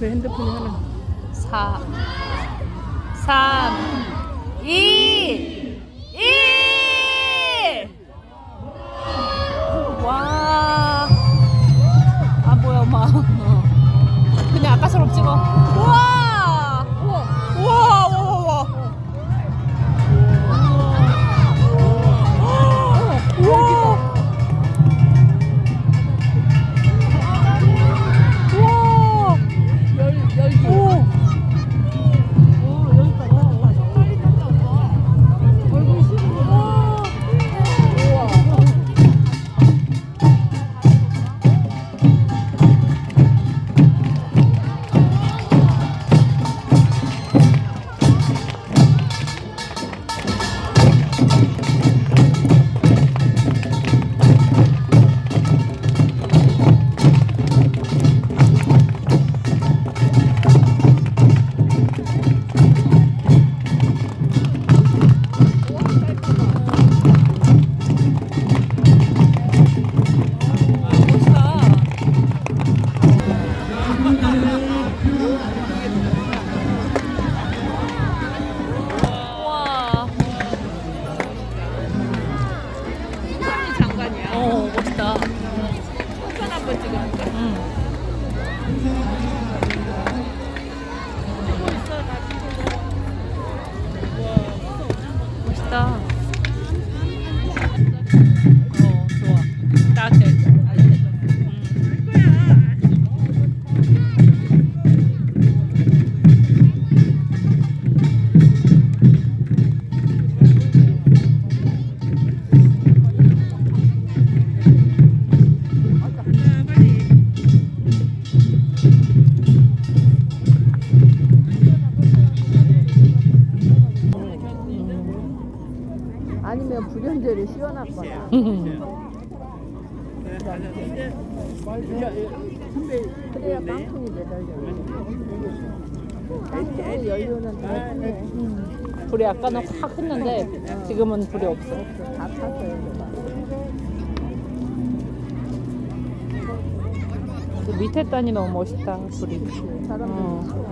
왜 핸드폰이 하나. 4 3 응. 멋있다. 아니면 불연제를 씌워놨거나 그래야 빵통이 매달려 빵통의 연료는 다 타네 불이 아까는 확 했는데 지금은 불이 없어. 다 탔어요 그 밑에 단이 너무 멋있다 불이. 사람들 어.